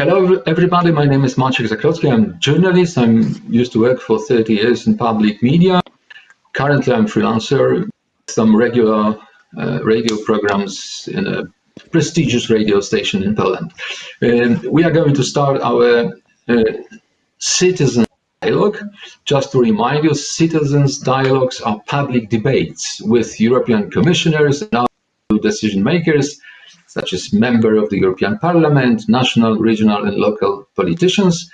Hello, everybody. My name is Maciek Zakrocki. I'm a journalist. I'm used to work for 30 years in public media. Currently, I'm freelancer. Some regular uh, radio programs in a prestigious radio station in Poland. Um, we are going to start our uh, citizen dialogue. Just to remind you, citizens dialogues are public debates with European commissioners and other decision makers such as member of the European Parliament, national, regional and local politicians.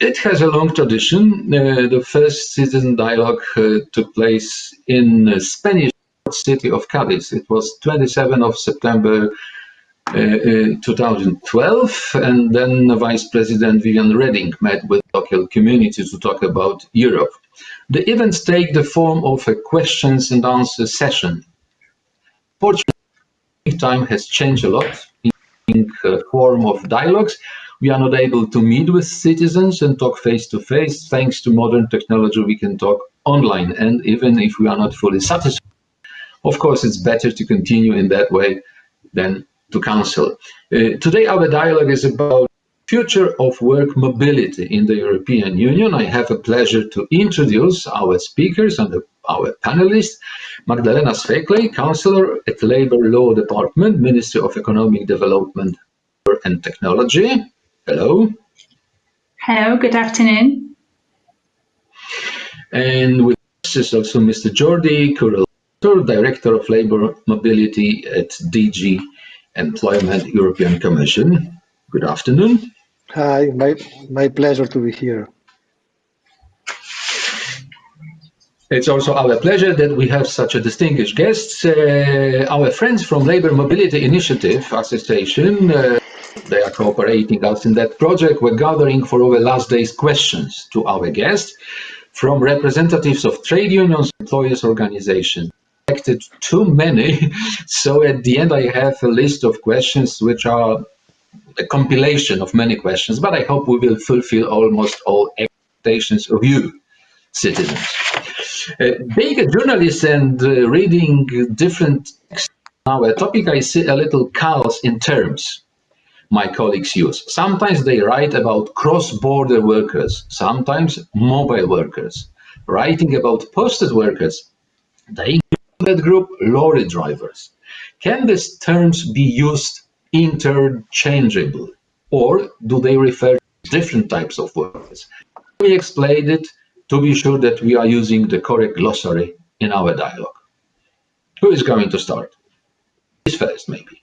It has a long tradition. Uh, the first citizen dialogue uh, took place in the Spanish city of Cadiz. It was 27 of September uh, uh 2012, and then Vice President Viviane Reding met with local community to talk about Europe. The events take the form of a questions and answer session. Time has changed a lot in the form of dialogues. We are not able to meet with citizens and talk face to face. Thanks to modern technology, we can talk online. And even if we are not fully satisfied, of course, it's better to continue in that way than to cancel. Uh, today, our dialogue is about future of work mobility in the European Union. I have a pleasure to introduce our speakers and our panelists. Magdalena Sweklej, Counselor at Labour Law Department, Ministry of Economic Development and Technology. Hello. Hello, good afternoon. And with us is also Mr. Jordi Curell, Director of Labour Mobility at DG Employment European Commission. Good afternoon. Hi, my, my pleasure to be here. It's also our pleasure that we have such a distinguished guest. Uh, our friends from Labour Mobility Initiative Association, uh, they are cooperating us in that project. We're gathering for our last day's questions to our guests from representatives of trade unions, employers organizations. Too many, so at the end I have a list of questions which are a compilation of many questions, but I hope we will fulfill almost all expectations of you, citizens. Uh, being a journalist and uh, reading different texts on our topic, I see a little chaos in terms my colleagues use. Sometimes they write about cross-border workers, sometimes mobile workers. Writing about posted workers, they include that group lorry drivers. Can these terms be used interchangeable? Or do they refer to different types of words? We explained it to be sure that we are using the correct glossary in our dialogue. Who is going to start? This first, maybe.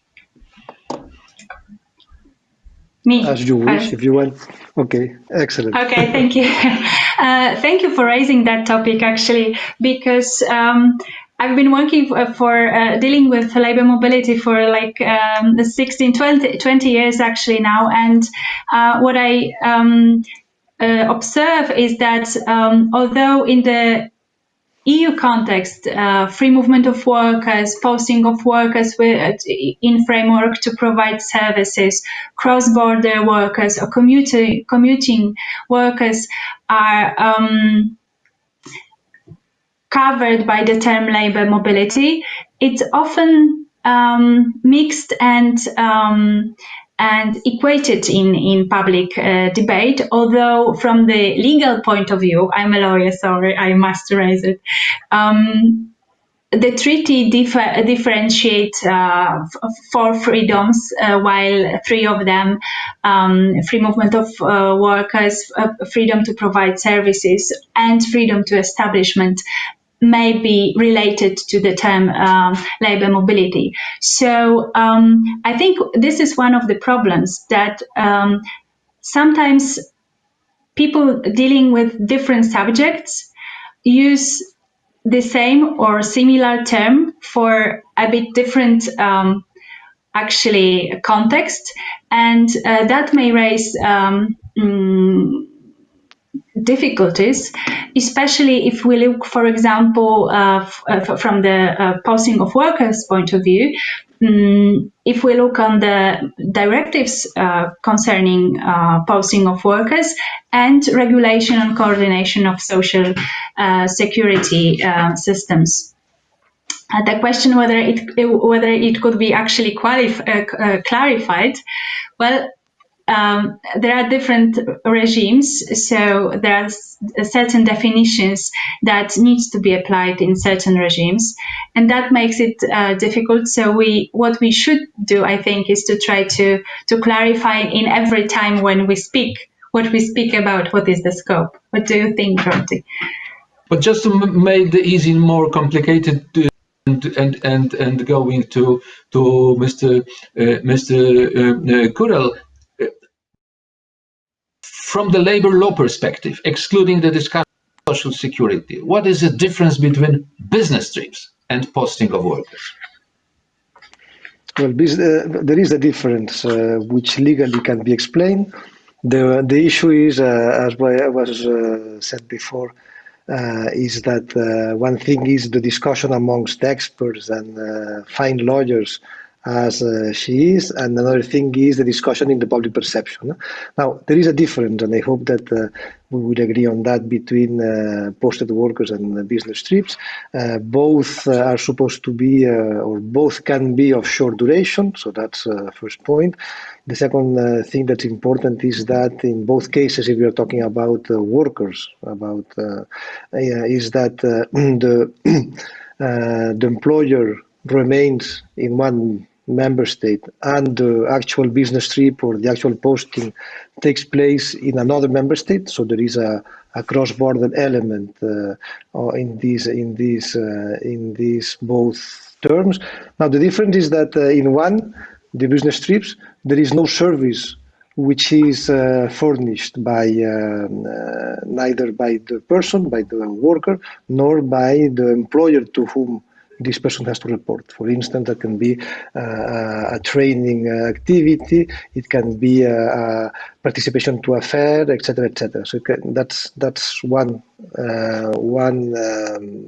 Me. As you wish, if you want. Okay, excellent. Okay, thank you. Uh, thank you for raising that topic, actually, because um, I've been working for, for uh, dealing with labor mobility for like um, 16, 20, 20 years actually now. And uh, what I um, uh, observe is that um, although in the EU context, uh, free movement of workers, posting of workers with, in framework to provide services, cross-border workers or commuting, commuting workers are um, covered by the term labor mobility, it's often um, mixed and um, and equated in in public uh, debate. Although from the legal point of view, I'm a lawyer, sorry, I must raise it. Um, the treaty differ, differentiate uh, four freedoms, uh, while three of them, um, free movement of uh, workers, uh, freedom to provide services, and freedom to establishment, may be related to the term um, labor mobility. So um, I think this is one of the problems that um, sometimes people dealing with different subjects use the same or similar term for a bit different um, actually context and uh, that may raise um, mm, difficulties, especially if we look, for example, uh, uh from the uh, posting of workers point of view. Um, if we look on the directives uh, concerning uh, posting of workers and regulation and coordination of social uh, security systems. the question whether it whether it could be actually clarified, well, um, there are different regimes, so there are certain definitions that needs to be applied in certain regimes, and that makes it uh, difficult. So we, what we should do, I think, is to try to to clarify in every time when we speak what we speak about, what is the scope. What do you think, Jordi? But just to make the easy more complicated. Uh, and and and and going to to Mr. Uh, Mr. Uh, Curell, from the labor law perspective, excluding the discussion of social security, what is the difference between business trips and posting of workers? Well, uh, there is a difference uh, which legally can be explained. The, the issue is, uh, as was uh, said before, uh, is that uh, one thing is the discussion amongst experts and fine lawyers as uh, she is, and another thing is the discussion in the public perception. Now, there is a difference, and I hope that uh, we will agree on that between uh, posted workers and business trips. Uh, both uh, are supposed to be, uh, or both can be of short duration, so that's first point. The second thing that's important is that in both cases, if we are talking about workers, about is that the the employer remains in one member state and the actual business trip or the actual posting takes place in another member state. So there is a, a cross-border element uh, in these in these uh, in these both terms. Now the difference is that uh, in one the business trips there is no service which is uh, furnished by um, uh, neither by the person by the worker nor by the employer to whom this person has to report. For instance, that can be uh, a training activity, it can be a, a participation to a fair, etc., etc. So can, that's that's one uh, one um,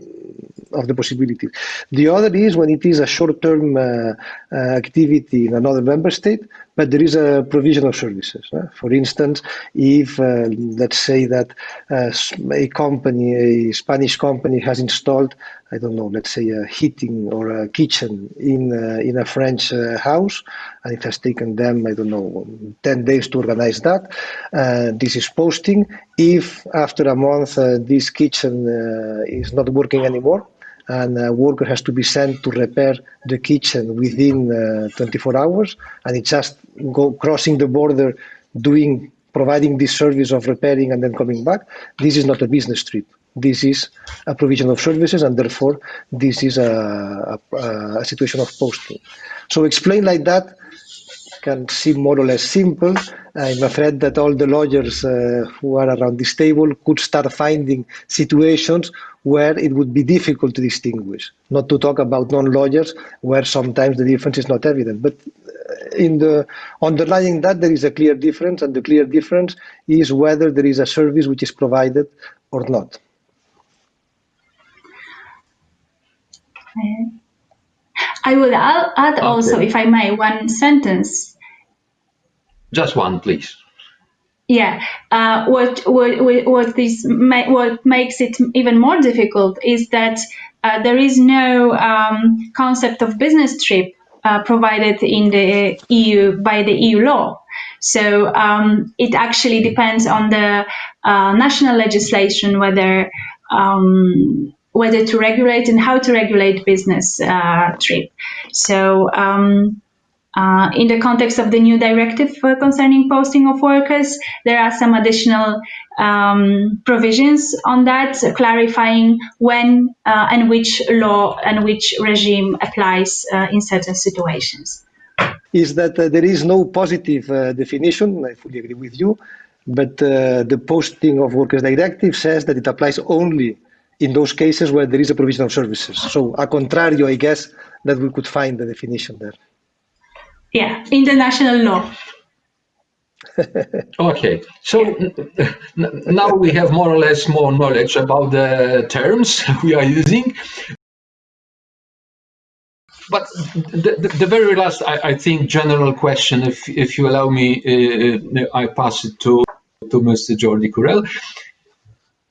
of the possibilities. The other is when it is a short-term uh, uh, activity in another member state, but there is a provision of services. Uh, for instance, if uh, let's say that uh, a company, a Spanish company, has installed, I don't know, let's say a heating or a kitchen in uh, in a French house, and it has taken them, I don't know, ten days to organize that. this is posting. If after a month this kitchen is not working anymore, and a worker has to be sent to repair the kitchen within uh, 24 hours and it's just go crossing the border doing providing this service of repairing and then coming back this is not a business trip. This is a provision of services and therefore this is a, a, a situation of posting. So explain like that can seem more or less simple. I'm afraid that all the lawyers uh, who are around this table could start finding situations where it would be difficult to distinguish, not to talk about non-lawyers where sometimes the difference is not evident. But uh, in the underlying that there is a clear difference and the clear difference is whether there is a service which is provided or not. I will add also, okay. if I may, one sentence just one, please. Yeah, uh, what what what this what makes it even more difficult is that uh, there is no um, concept of business trip uh, provided in the EU by the EU law. So um, it actually depends on the uh, national legislation whether um, whether to regulate and how to regulate business uh, trip. So um, uh, in the context of the new directive uh, concerning posting of workers, there are some additional um, provisions on that, clarifying when uh, and which law and which regime applies uh, in certain situations. Is that uh, there is no positive uh, definition, I fully agree with you, but the posting of workers directive says that it applies only in those cases where there is a provision of services. So, a contrario, I guess, that we could find the definition there yeah, international law. okay, so now we have more or less more knowledge about the terms we are using. But the, the, the very last, I, I, think, general question, if, if you allow me, uh, I pass it to, to Mr. Jordi Curell.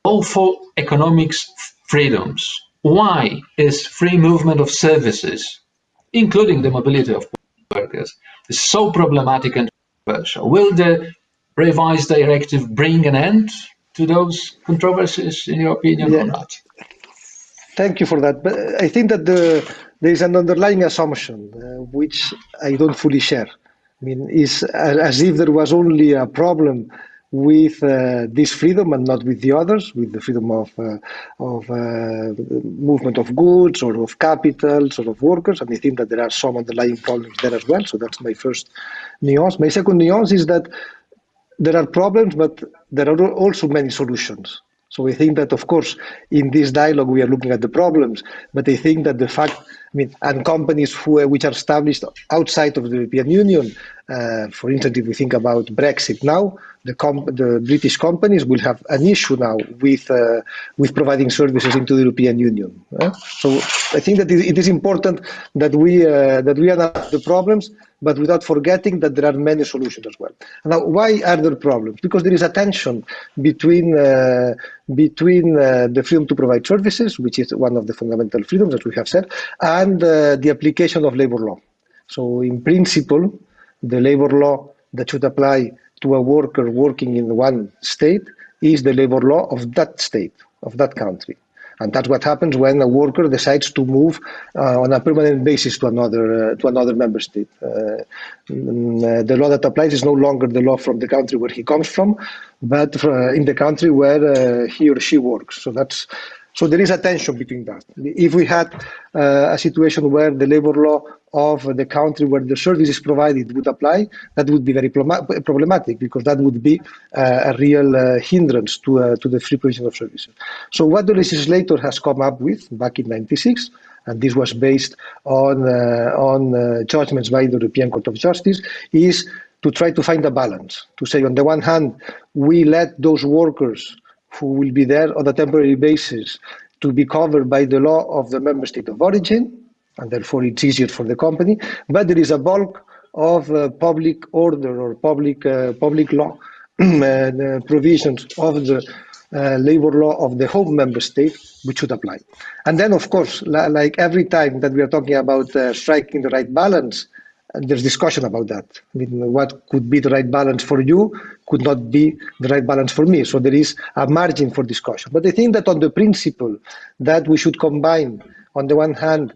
All for economics freedoms. Why is free movement of services, including the mobility of workers is so problematic and controversial. Will the revised directive bring an end to those controversies, in your opinion, yeah. or not? Thank you for that. But I think that the, there is an underlying assumption uh, which I don't fully share. I mean, is as if there was only a problem with uh, this freedom and not with the others, with the freedom of uh, of uh, movement of goods or of capital or of workers. And I think that there are some underlying problems there as well. So that's my first nuance. My second nuance is that there are problems, but there are also many solutions. So we think that, of course, in this dialogue, we are looking at the problems, but I think that the fact, I mean, and companies who, which are established outside of the European Union, uh, for instance, if we think about Brexit now, the, the, British companies will have an issue now with uh, with providing services into the European Union. Uh? So I think that it is important that we uh, that we analyze the problems, but without forgetting that there are many solutions as well. Now, why are there problems? Because there is a tension between uh, between uh, the freedom to provide services, which is one of the fundamental freedoms, as we have said, and uh, the application of labor law. So, in principle, the labor law that should apply to a worker working in one state is the labor law of that state, of that country. And that's what happens when a worker decides to move uh, on a permanent basis to another uh, to another member state. Uh, mm, the law that applies is no longer the law from the country where he comes from, but uh, in the country where uh, he or she works. So that's so there is a tension between that. If we had uh, a situation where the labor law of the country where the service is provided would apply, that would be very problematic because that would be uh, a real uh, hindrance to, uh, to the free provision of services. So what the legislator has come up with back in 96, and this was based on, uh, on uh, judgments by the European Court of Justice, is to try to find a balance, to say on the one hand, we let those workers who will be there on a temporary basis to be covered by the law of the member state of origin, and therefore it's easier for the company. But there is a bulk of uh, public order or public uh, public law uh, provisions of the uh, labor law of the home member state which should apply. And then, of course, like every time that we are talking about uh, striking the right balance, there's discussion about that. I mean, what could be the right balance for you could not be the right balance for me. So there is a margin for discussion. But I think that on the principle that we should combine, on the one hand,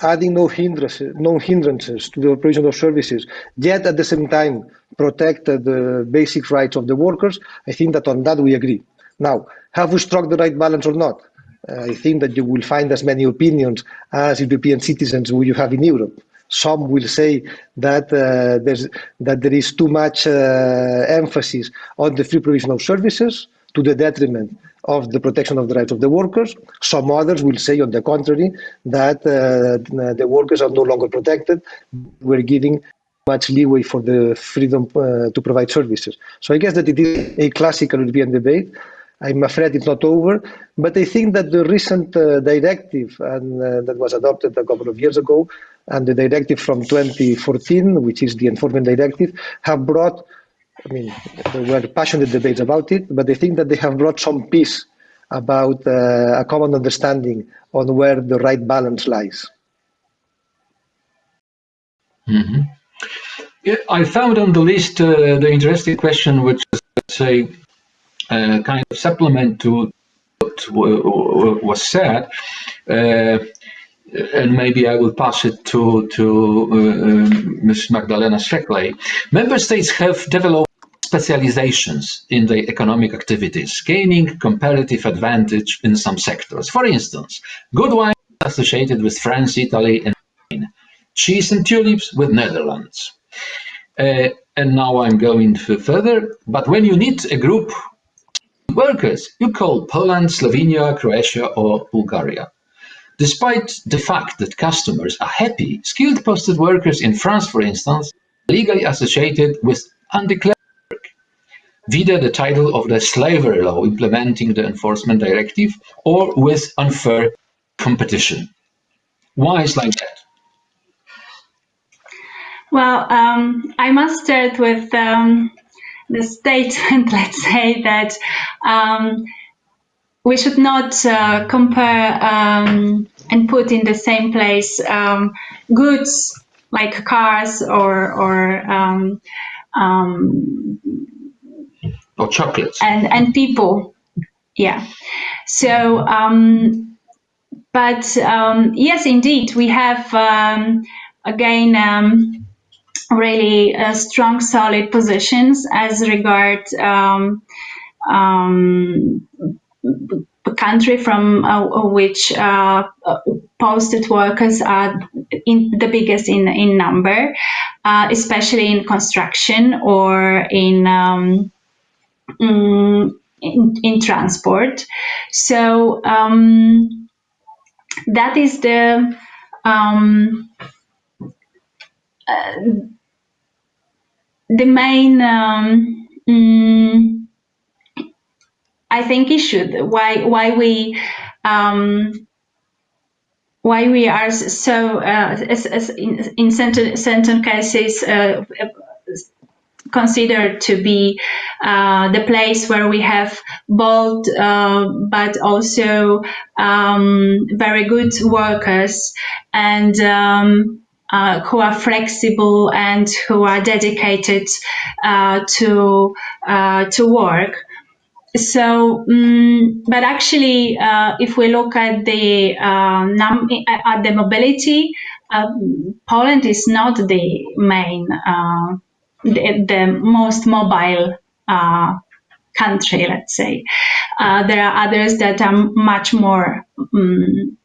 adding no hindrances, no hindrances to the operation of services, yet at the same time protect the basic rights of the workers, I think that on that we agree. Now, have we struck the right balance or not? Uh, I think that you will find as many opinions as European citizens who you have in Europe. Some will say that uh, there's that there is too much uh, emphasis on the free provision of services to the detriment of the protection of the rights of the workers. Some others will say, on the contrary, that uh, the workers are no longer protected. We're giving much leeway for the freedom uh, to provide services. So I guess that it is a classical European debate. I'm afraid it's not over, but I think that the recent uh, directive and uh, that was adopted a couple of years ago, and the directive from 2014, which is the enforcement directive, have brought I mean, there were passionate debates about it, but I think that they have brought some peace about uh, a common understanding on where the right balance lies. Mm -hmm. I found on the list uh, the interesting question, which is, let's say, uh, kind of supplement to what was said. Uh, and maybe I will pass it to to uh, Ms. Magdalena Streckley. Member states have developed specializations in their economic activities, gaining comparative advantage in some sectors. For instance, good wine associated with France, Italy, and Spain, cheese and tulips with Netherlands. Uh, and now I'm going further, but when you need a group workers, you call Poland, Slovenia, Croatia, or Bulgaria. Despite the fact that customers are happy, skilled posted workers in France, for instance, legally associated with undeclared work. Via the title of the Savary law implementing the enforcement directive or with unfair competition. Why is like that? Well, um, I must start with um, the statement, let's say, that um, we should not uh, compare um, and put in the same place um, goods like cars or, or um, um, or chocolates. and and people. Yeah. So um, but um, yes indeed we have um, again um, really uh, strong solid positions as regard um, um, country from uh, which uh, posted workers are in the biggest in in number, uh, especially in construction or in, um, mm, in in, transport. So um, that is the um, uh, the main. Um, mm, I think issue. Why why we um, why we are so uh, as, as in, in certain, certain cases uh, considered to be uh, the place where we have bold uh, but also um, very good workers and um, uh, who are flexible and who are dedicated uh, to to work so, um, but actually, uh, if we look at the uh, num at the mobility, uh, Poland is not the main, uh, the, the, most mobile uh, country. Let's say uh, there are others that are much more. Um,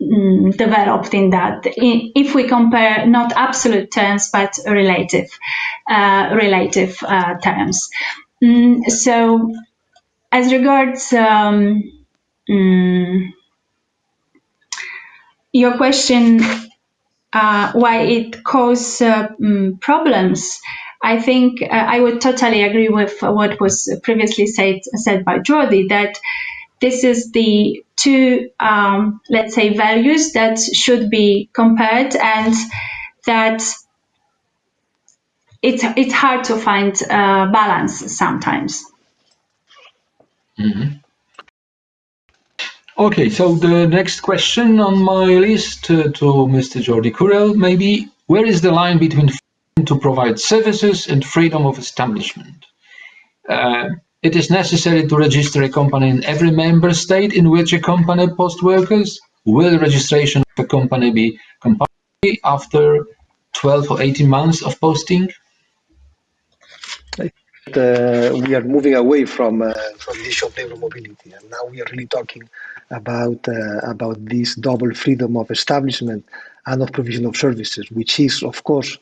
developed in that. If we compare not absolute terms but relative uh, relative uh, terms. Mm, so, as regards um, mm, your question, uh, why it causes uh, mm, problems, I think uh, I would totally agree with what was previously said said by Jordi that this is the two, um, let's say, values that should be compared and that it's it's hard to find uh, balance sometimes. Mm -hmm. Okay, so the next question on my list uh, to Mr. Jordi Curell, maybe, where is the line between to provide services and freedom of establishment? Uh, it is necessary to register a company in every member state in which a company posts workers. Will registration of a company be compulsory after 12 or 18 months of posting? uh, we are moving away from uh, from the issue of labor mobility, and now we are really talking about uh, about this double freedom of establishment and of provision of services, which is of course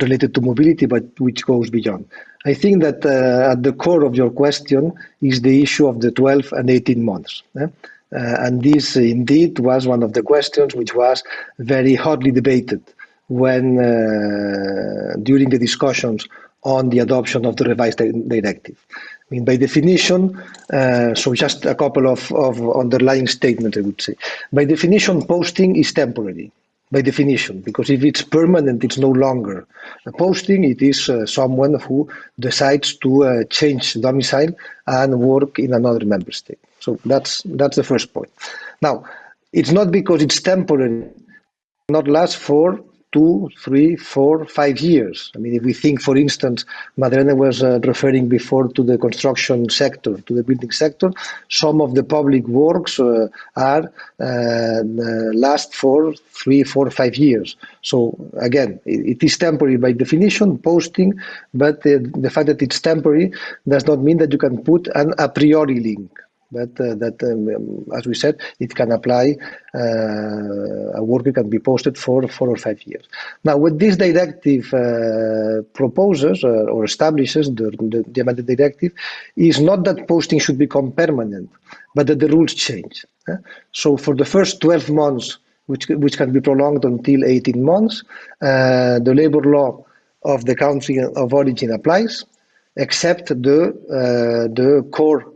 related to mobility, but which goes beyond. I think that uh, at the core of your question is the issue of the 12 and 18 months. Eh? Uh, and this indeed was one of the questions which was very hotly debated when uh, during the discussions on the adoption of the revised directive. I mean, by definition, uh, so just a couple of, of underlying statements, I would say. By definition, posting is temporary, by definition, because if it's permanent, it's no longer a posting, it is uh, someone who decides to uh, change domicile and work in another member state. So that's, that's the first point. Now, it's not because it's temporary, not last for two, three, four, five years. I mean, if we think, for instance, Madrena was uh, referring before to the construction sector, to the building sector, some of the public works uh, are uh, uh last for three, four, five years. So again, it, it is temporary by definition, posting, but the fact that it's temporary does not mean that you can put an a priori link that uh, that um, um, as we said it can apply uh, a worker can be posted for four or five years. Now what this directive uh, proposes uh, or establishes the, the, the amended directive is not that posting should become permanent but that the rules change so for the first 12 months which which can be prolonged until 18 months uh, the labor law of the country of origin applies except the uh, the core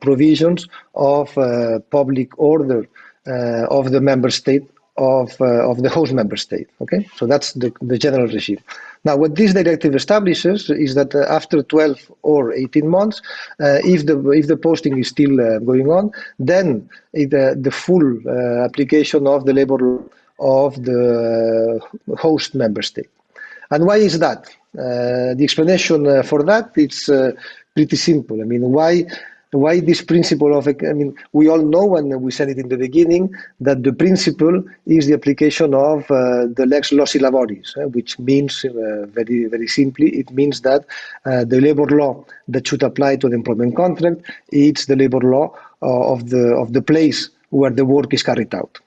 provisions of uh, public order uh, of the member state of of the host member state. Okay, so that's the, the general regime. Now, what this directive establishes is that uh, after 12 or 18 months, uh, if the if the posting is still uh, going on, then it, the full application of the labor law of the host member state. And why is that? Uh, the explanation uh, for that it's uh, pretty simple. I mean, why why this principle of, I mean, we all know, and we said it in the beginning, that the principle is the application of uh, the lex loci laboris, uh, which means, uh, very, very simply, it means that uh, the labor law that should apply to an employment contract is the labor law uh, of, the, of the place where the work is carried out.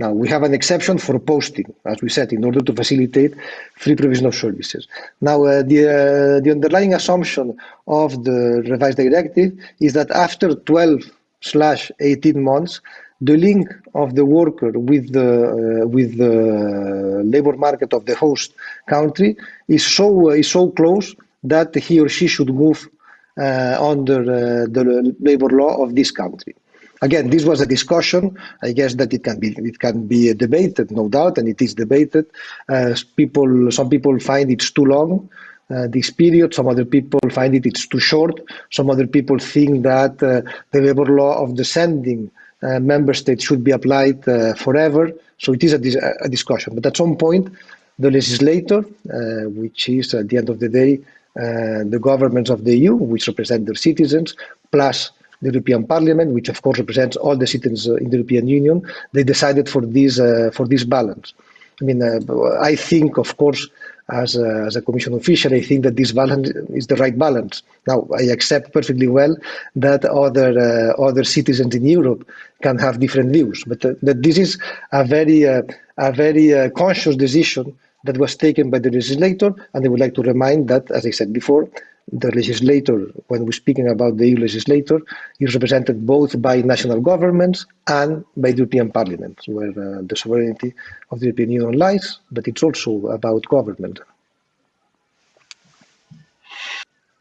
Now, we have an exception for posting, as we said, in order to facilitate free provision of services. Now, uh, the, uh, the underlying assumption of the revised directive is that after 12 slash 18 months, the link of the worker with the, uh, with the labor market of the host country is so, uh, is so close that he or she should move uh, under uh, the labor law of this country. Again, this was a discussion. I guess that it can be it can be debated, no doubt, and it is debated. Uh, people, some people find it's too long. Uh, this period. Some other people find it it's too short. Some other people think that uh, the labor law of the sending uh, member state should be applied uh, forever. So it is a, a, discussion. But at some point, the legislator, uh, which is at the end of the day the governments of the EU, which represent their citizens, plus the European Parliament, which of course represents all the citizens uh, in the European Union, they decided for this uh, for this balance. I mean, uh, I think, of course, as a, as a commission official, I think that this balance is the right balance. Now, I accept perfectly well that other uh, other citizens in Europe can have different views, but uh, that this is a very uh, a very conscious decision that was taken by the legislator, and I would like to remind that, as I said before, the legislator, when we're speaking about the EU legislator, is represented both by national governments and by the European Parliament, where uh, the sovereignty of the European Union lies, but it's also about government.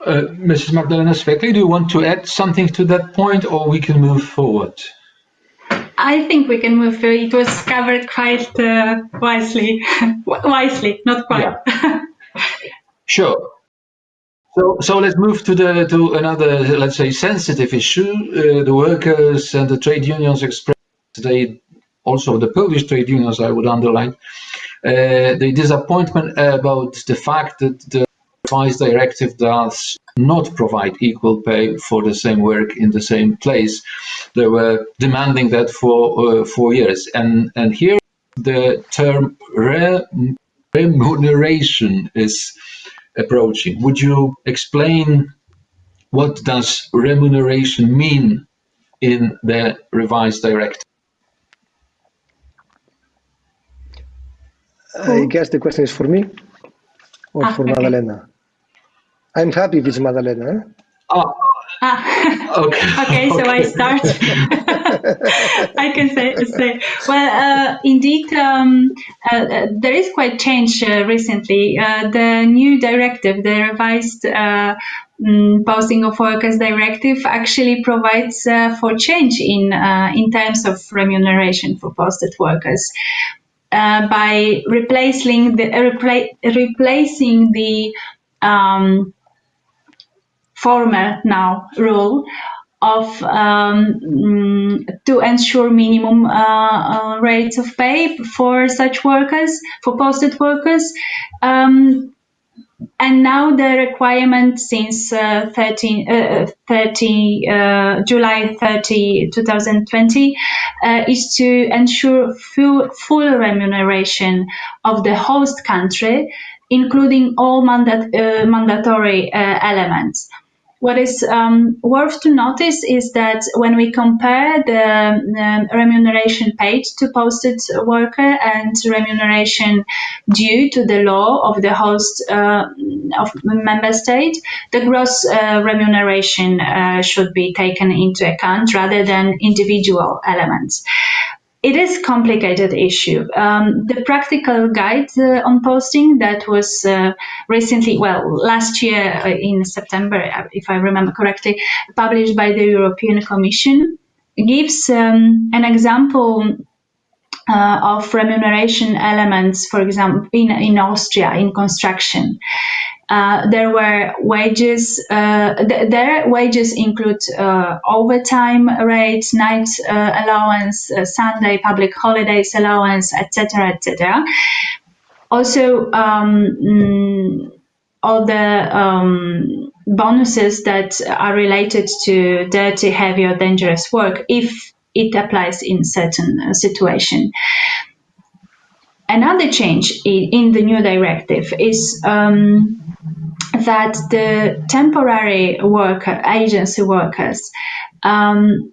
Uh, Mrs. Magdalena Sweklej, do you want to add something to that point, or we can move forward? I think we can move. Forward. It was covered quite uh, wisely, wisely, not quite. Yeah. sure. So, so let's move to the to another, let's say, sensitive issue. Uh, the workers and the trade unions expressed they also the Polish trade unions, I would underline, uh, the disappointment about the fact that the revised directive does not provide equal pay for the same work in the same place. They were demanding that for uh, four years, and and here the term re remuneration is approaching. Would you explain what does remuneration mean in the revised directive? I guess the question is for me or ah, for okay. Madalena. I'm happy if it's Madalena. Eh? Oh. Ah. okay. okay, so okay. I start. I can say, say well, uh, indeed, um, uh, uh, there is quite change uh, recently. Uh, the new directive, the revised um, posting of workers directive, actually provides for change in in terms of remuneration for posted workers. by replacing the repla replacing the um, former now rule of um, mm, to ensure minimum uh, uh, rates of pay for such workers, for posted workers. Um, and now the requirement since uh, 13, uh, 30, uh, July 30, 2020 uh, is to ensure full, full remuneration of the host country, including all mandat, mandatory elements. What is um, worth to notice is that when we compare the um, remuneration paid to posted worker and remuneration due to the law of the host uh, of member state, the gross uh, remuneration uh, should be taken into account rather than individual elements it is complicated issue. Um, the practical guide uh, on posting that was uh, recently, well, last year uh, in September, uh, if I remember correctly, published by the European Commission, gives um, an example uh, of remuneration elements, for example, in, in Austria in construction. Uh, there were wages. Uh, th their wages include uh, overtime rates, night uh, allowance, uh, Sunday public holidays allowance, etc., etc. also um, mm, all the um, bonuses that are related to dirty, heavy, or dangerous work if it applies in certain situation. Another change in, the new directive is um, that the temporary worker, agency workers, um,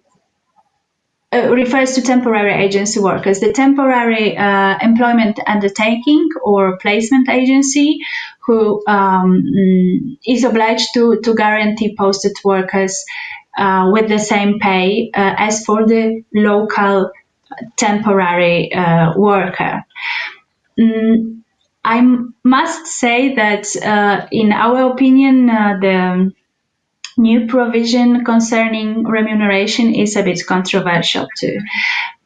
uh, refers to temporary agency workers. The temporary uh, employment undertaking or placement agency who um, is obliged to, to guarantee posted workers uh, with the same pay uh, as for the local temporary uh, worker. Mm, I must say that, uh, in our opinion, the new provision concerning remuneration is a bit controversial too.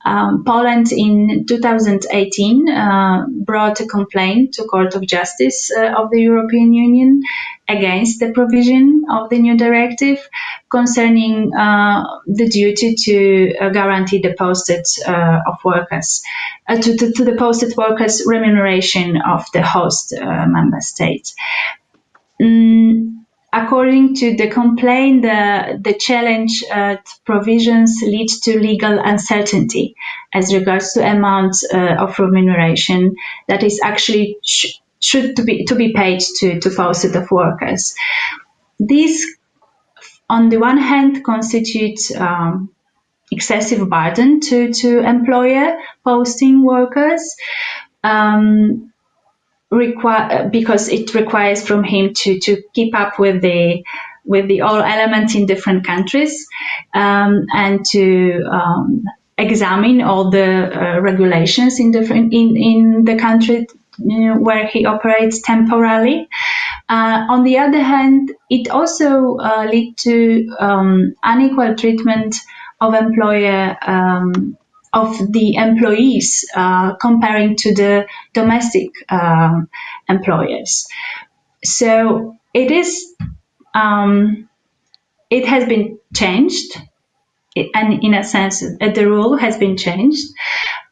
Um, Poland in 2018 uh, brought a complaint to Court of Justice uh, of the European Union against the provision of the new directive concerning uh, the duty to uh, guarantee the posted uh, of workers uh, to, to, to, the posted workers remuneration of the host member state. Mm, according to the complaint, the, the challenge uh, provisions lead to legal uncertainty as regards to amount uh, of remuneration that is actually sh should to be to be paid to to posted of workers. This, on the one hand, constitutes um, excessive burden to to employer posting workers. Um, require because it requires from him to to keep up with the with the all elements in different countries um, and to um, examine all the uh, regulations in different in in the country you know, where he operates temporarily. Uh, on the other hand, it also uh, lead to um, unequal treatment of employer um, of the employees uh, comparing to the domestic um, employers. So it is, um, it has been changed, and in a sense, uh, the rule has been changed.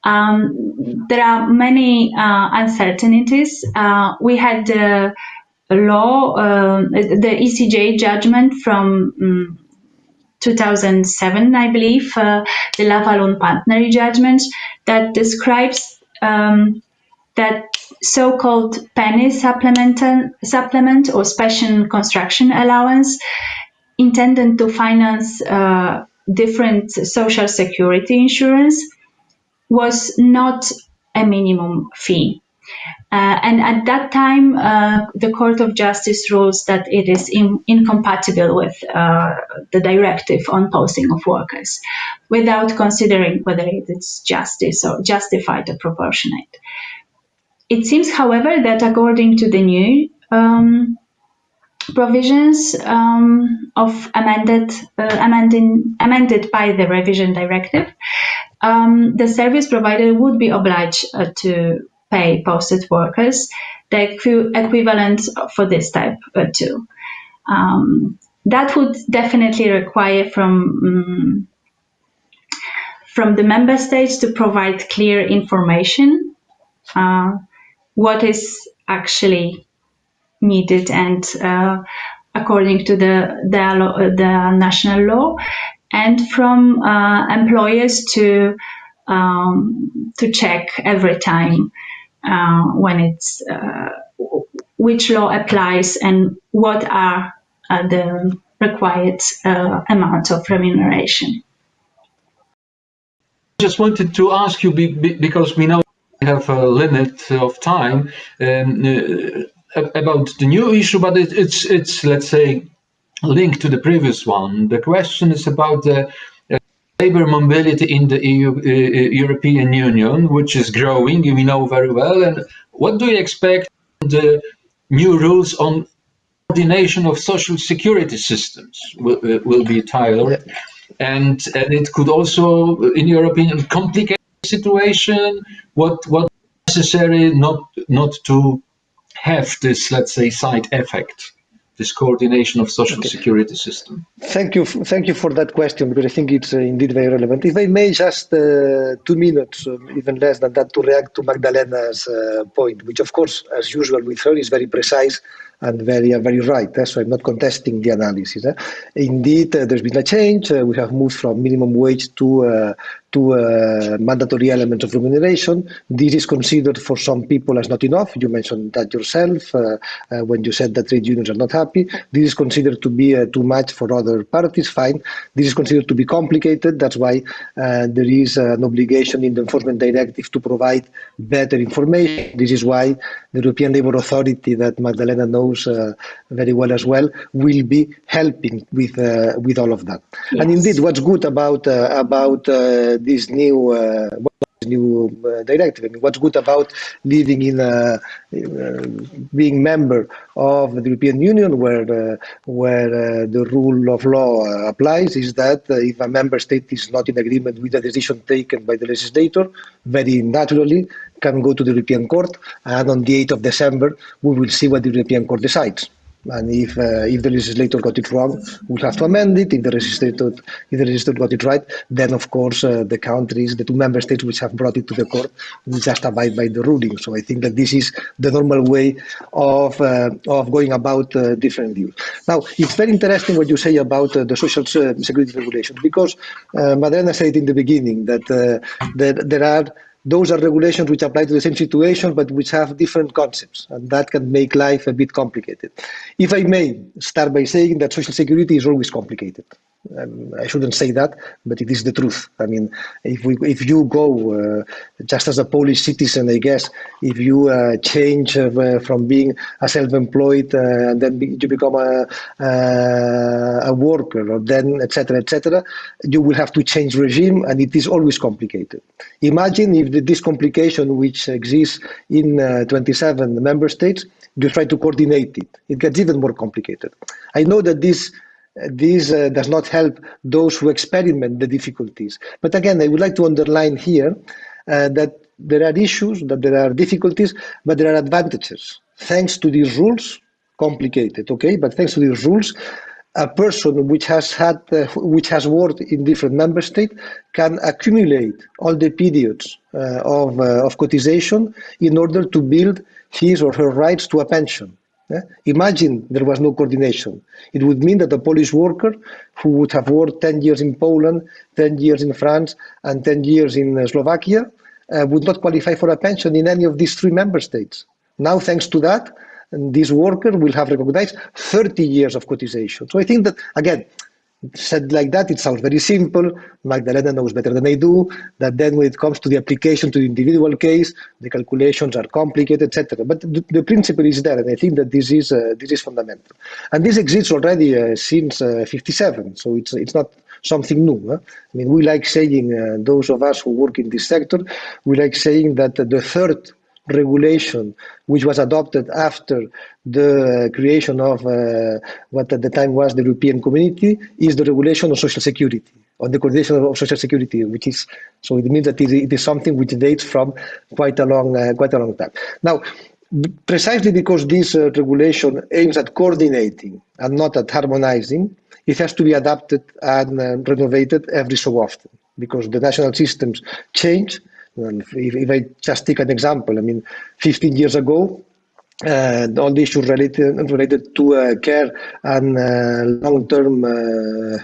Um, there are many uh, uncertainties. Uh, we had the law, um, the ECJ judgment from um, 2007, I believe, uh, the Laval un Partneri judgment that describes um, that so-called penny supplement, supplement or special construction allowance intended to finance uh, different social security insurance was not a minimum fee. Uh, and at that time, uh, the Court of Justice rules that it is in, incompatible with uh, the directive on posting of workers, without considering whether it is justice or justified or proportionate. It seems, however, that according to the new um, provisions um, of amended, uh, amending, amended by the revision directive, um, the service provider would be obliged uh, to pay posted workers the equi equivalent for this type uh, too. Um, that would definitely require from um, from the member states to provide clear information uh, what is actually needed and uh, according to the the, the, national law and from uh, employers to um, to check every time uh, when it's uh, which law applies and what are uh, the required uh, amounts of remuneration. Just wanted to ask you because we know we have a limit of time um, about the new issue, but it, it's it's let's say linked to the previous one. The question is about the labor mobility in the EU, uh, uh, European Union, which is growing, we know very well. And what do you expect the new rules on coordination of social security systems will, uh, will be tailored? And, and it could also, in your opinion, complicate the situation. What what necessary not not to have this, let's say, side effect this coordination of social okay. security system? Thank you, thank you for that question because I think it's uh, indeed very relevant. If I may, just uh, two minutes, uh, even less than that, to react to Magdalena's uh, point, which of course, as usual with her, is very precise and very uh, very right. Eh? So I'm not contesting the analysis. Eh? Indeed, uh, there's been a change. Uh, we have moved from minimum wage to uh, to uh, mandatory elements of remuneration. This is considered for some people as not enough. You mentioned that yourself uh, when you said that trade unions are not happy. This is considered to be too much for other parties. Fine. This is considered to be complicated. That's why there is an obligation in the enforcement directive to provide better information. This is why the European Labour Authority that Magdalena knows uh, very well as well will be helping with uh, with all of that. Yes. And indeed, what's good about uh, about this new new uh, directive. I mean, what's good about living in a, uh, being member of the European Union, where uh, where the rule of law applies, is that if a member state is not in agreement with a decision taken by the legislator, very naturally can go to the European Court, and on the 8th of December we will see what the European Court decides. And if uh, if the legislator got it wrong, we'll have to amend it. If the legislator if the legislator got it right, then of course uh, the countries, the two member states which have brought it to the court, will just abide by the ruling. So I think that this is the normal way of uh, of going about uh, different views. Now it's very interesting what you say about uh, the social security regulations because uh, Madalena said in the beginning that that there are those are regulations which apply to the same situation, but which have different concepts, and that can make life a bit complicated. If I may start by saying that social security is always complicated. Um, I shouldn't say that, but it is the truth. I mean, if we, if you go uh, just as a Polish citizen, I guess, if you uh, change uh, from being a self-employed uh, and then be, you become a, uh, a worker, or then etc. etc., you will have to change regime, and it is always complicated. Imagine if this complication, which exists in uh, 27 member states, you try to coordinate it. It gets even more complicated. I know that this this uh, does not help those who experiment the difficulties. But again, I would like to underline here uh, that there are issues, that there are difficulties, but there are advantages. Thanks to these rules, complicated, okay, but thanks to these rules, a person which has had, uh, which has worked in different member states can accumulate all the periods uh, of, uh, of cotization in order to build his or her rights to a pension. Imagine there was no coordination. It would mean that a Polish worker who would have worked 10 years in Poland, 10 years in France, and 10 years in uh, Slovakia uh, would not qualify for a pension in any of these three member states. Now, thanks to that, this worker will have recognized 30 years of cotization. So I think that, again, said like that, it sounds very simple. Magdalena knows better than I do that then when it comes to the application to the individual case, the calculations are complicated, etc. But the, the, principle is there, and I think that this is uh, this is fundamental. And this exists already uh, since uh, 57, so it's it's not something new. Huh? I mean, we like saying, uh, those of us who work in this sector, we like saying that the third regulation which was adopted after the creation of uh, what at the time was the European Community is the regulation of social security, on the coordination of social security, which is so it means that it is something which dates from quite a long uh, quite a long time. Now, precisely because this uh, regulation aims at coordinating and not at harmonizing, it has to be adapted and uh, renovated every so often because the national systems change if, if I just take an example, I mean, 15 years ago, uh, all the issues related related to uh, care and uh, long-term uh,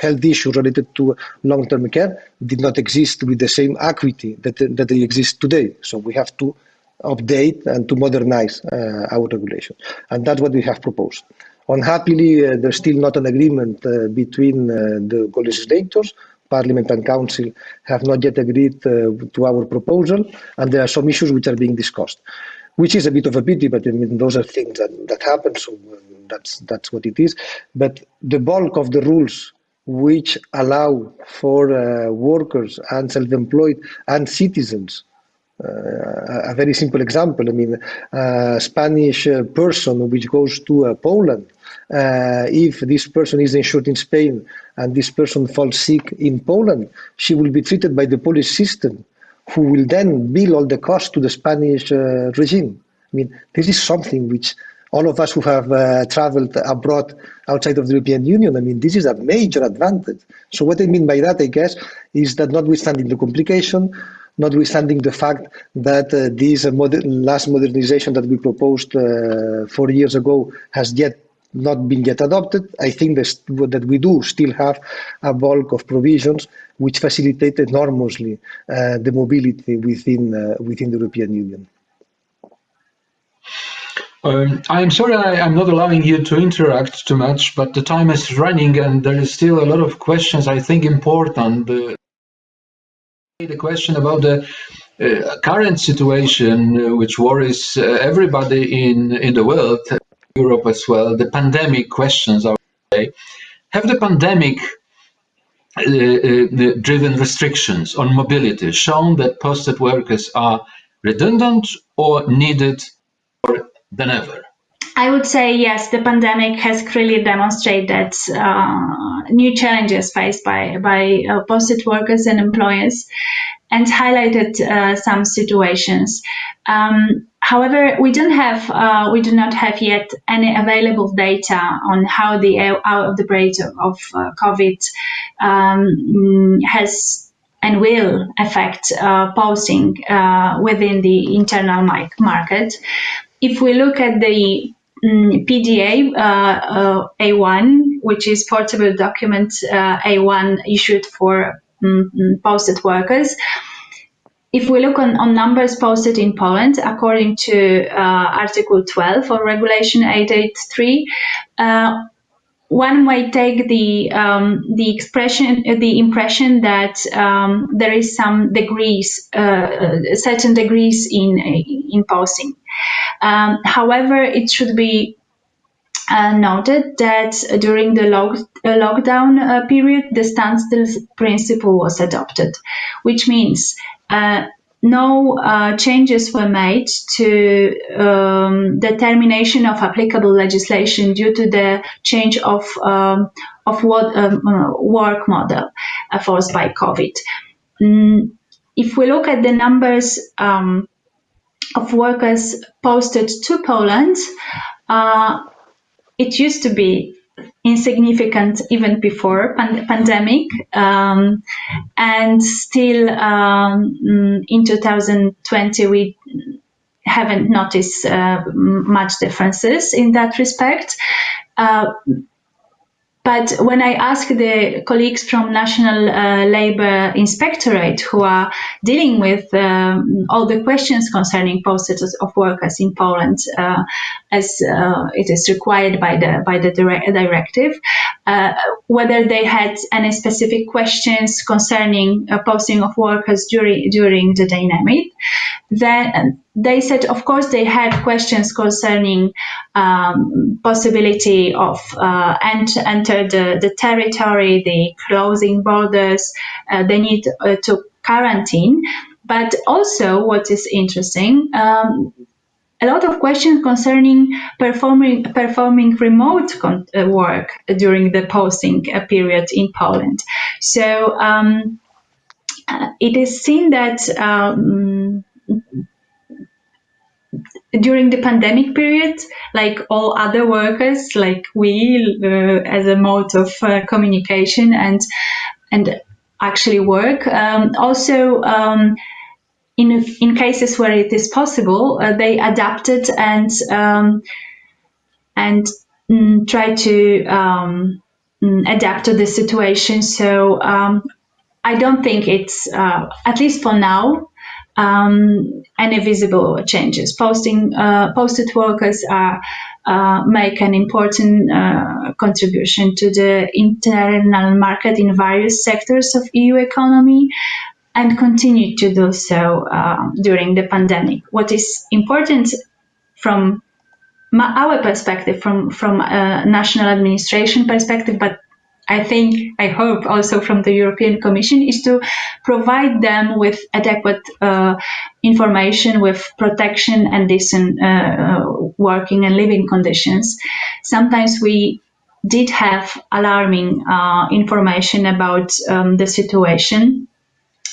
health issues related to long-term care did not exist with the same acuity that that they exist today. So we have to update and to modernize uh, our regulation, and that's what we have proposed. Unhappily, uh, there's still not an agreement between the co-legislators Parliament and Council have not yet agreed uh, to our proposal, and there are some issues which are being discussed, which is a bit of a pity, but I mean, those are things that, that happen, so uh, that's, that's what it is. But the bulk of the rules which allow for uh, workers and self-employed and citizens a very simple example. I mean, a Spanish uh, person which goes to uh, Poland uh, if this person is insured in Spain and this person falls sick in Poland, she will be treated by the Polish system, who will then bill all the costs to the Spanish uh, regime. I mean, this is something which all of us who have uh, traveled abroad outside of the European Union, I mean, this is a major advantage. So what I mean by that, I guess, is that notwithstanding the complication, notwithstanding the fact that uh, this uh, moder last modernization that we proposed uh, four years ago has yet not been yet adopted, I think that we do still have a bulk of provisions which facilitate enormously uh, the mobility within uh, within the European Union. Um, I'm sorry I, am not allowing you to interact too much, but the time is running and there is still a lot of questions I think important. The, the question about the uh, current situation uh, which worries uh, everybody in, in the world, Europe as well, the pandemic questions, I would say. Have the pandemic uh, uh, driven restrictions on mobility shown that posted workers are redundant or needed more than ever? I would say yes, the pandemic has clearly demonstrated uh, new challenges faced by, by uh, posted workers and employers and highlighted uh, some situations. Um, however, we don't have, uh, we do not have yet any available data on how the outbreak of uh, COVID um, has and will affect uh, posting within the internal market. If we look at the Mm, PDA uh, uh, A1, which is portable document uh, A1 issued for um, posted workers. If we look on, on numbers posted in Poland, according to Article 12 of Regulation 883, one might take the um, the expression the impression that um, there is some degrees uh, certain degrees in in posting um, however, it should be uh, noted that during the log uh, lockdown uh, period, the standstill principle was adopted, which means uh, no uh, changes were made to um, the termination of applicable legislation due to the change of um, of what um, work model uh, forced by COVID. Mm, if we look at the numbers um, of workers posted to Poland. Uh, it used to be insignificant even before pan pandemic um, and still um, in 2020 we haven't noticed uh, much differences in that respect uh, but when I ask the colleagues from National uh, Labour Inspectorate who are dealing with um, all the questions concerning postage of workers in Poland, uh, as uh, it is required by the by the directive, uh, whether they had any specific questions concerning posting of workers during during the dynamic, then they said, of course, they had questions concerning um, possibility of uh, ent enter the, the territory, the closing borders, uh, they need uh, to quarantine. But also, what is interesting, um, a lot of questions concerning performing performing remote uh, work during the posting uh, period in Poland. So um, it is seen that. Um, during the pandemic period, like all other workers, like we, uh, as a mode of uh, communication and and actually work. Um, also, um, in in cases where it is possible, uh, they adapted and um, and mm, try to um, mm, adapt to the situation. So um, I don't think it's uh, at least for now um, any visible changes. Posting uh, posted workers are uh, make an important uh, contribution to the internal market in various sectors of EU economy and continue to do so uh, during the pandemic. What is important from our perspective, from from a national administration perspective, but I think, I hope also from the European Commission is to provide them with adequate uh, information with protection and decent uh, uh, working and living conditions. Sometimes we did have alarming uh, information about um, the situation.